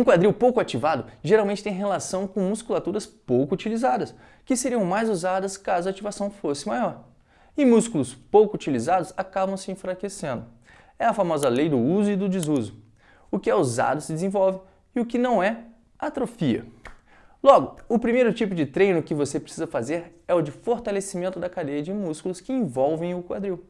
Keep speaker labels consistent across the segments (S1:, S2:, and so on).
S1: Um quadril pouco ativado geralmente tem relação com musculaturas pouco utilizadas, que seriam mais usadas caso a ativação fosse maior. E músculos pouco utilizados acabam se enfraquecendo. É a famosa lei do uso e do desuso. O que é usado se desenvolve e o que não é, atrofia. Logo, o primeiro tipo de treino que você precisa fazer é o de fortalecimento da cadeia de músculos que envolvem o quadril.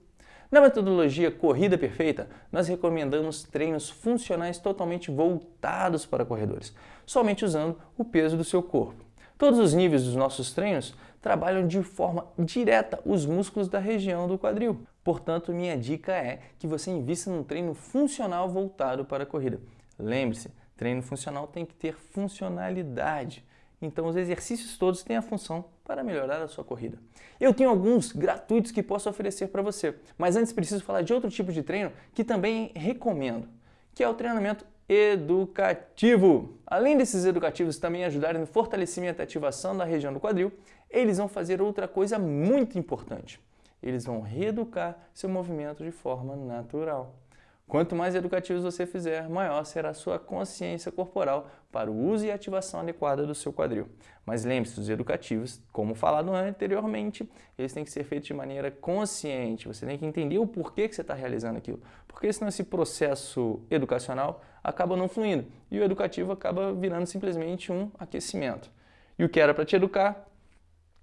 S1: Na metodologia Corrida Perfeita, nós recomendamos treinos funcionais totalmente voltados para corredores, somente usando o peso do seu corpo. Todos os níveis dos nossos treinos trabalham de forma direta os músculos da região do quadril. Portanto, minha dica é que você invista num treino funcional voltado para a corrida. Lembre-se, treino funcional tem que ter funcionalidade. Então os exercícios todos têm a função para melhorar a sua corrida. Eu tenho alguns gratuitos que posso oferecer para você, mas antes preciso falar de outro tipo de treino que também recomendo, que é o treinamento educativo. Além desses educativos também ajudarem no fortalecimento e ativação da região do quadril, eles vão fazer outra coisa muito importante. Eles vão reeducar seu movimento de forma natural. Quanto mais educativos você fizer, maior será a sua consciência corporal para o uso e ativação adequada do seu quadril. Mas lembre-se, os educativos, como falado anteriormente, eles têm que ser feitos de maneira consciente. Você tem que entender o porquê que você está realizando aquilo. Porque senão esse processo educacional acaba não fluindo e o educativo acaba virando simplesmente um aquecimento. E o que era para te educar,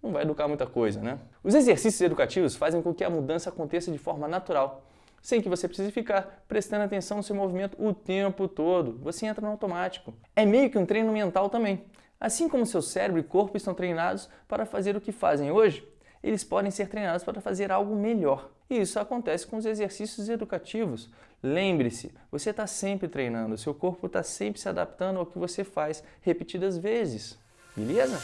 S1: não vai educar muita coisa, né? Os exercícios educativos fazem com que a mudança aconteça de forma natural sem que você precise ficar prestando atenção no seu movimento o tempo todo. Você entra no automático. É meio que um treino mental também. Assim como seu cérebro e corpo estão treinados para fazer o que fazem hoje, eles podem ser treinados para fazer algo melhor. E isso acontece com os exercícios educativos. Lembre-se, você está sempre treinando, seu corpo está sempre se adaptando ao que você faz repetidas vezes. Beleza?